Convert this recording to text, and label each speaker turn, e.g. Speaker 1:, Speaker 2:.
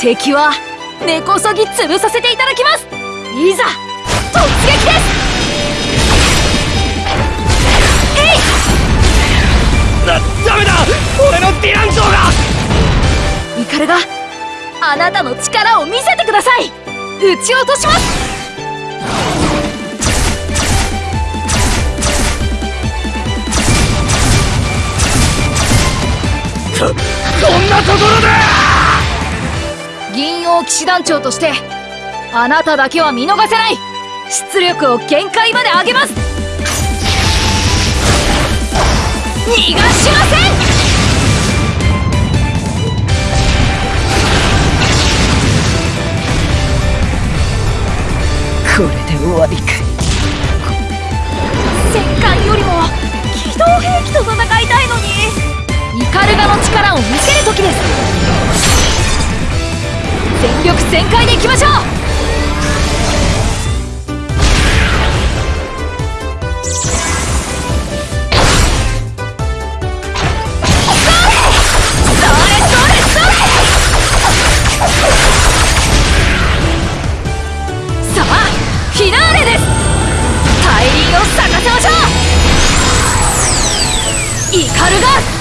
Speaker 1: 敵は根こそぎ潰させていただきます。いざ突撃です。
Speaker 2: だダメだ！俺のディラン像が！
Speaker 1: イカルがあなたの力を見せてください。撃ち落とします。
Speaker 2: そんなところで
Speaker 1: 銀王騎士団長としてあなただけは見逃せない。出力を限界まで上げます。逃がしません。
Speaker 2: これで終わりか
Speaker 1: 戦艦よりも機動兵器と戦いたいのに。イカルガの力を見せ力全開でいきましょう。イカルガ突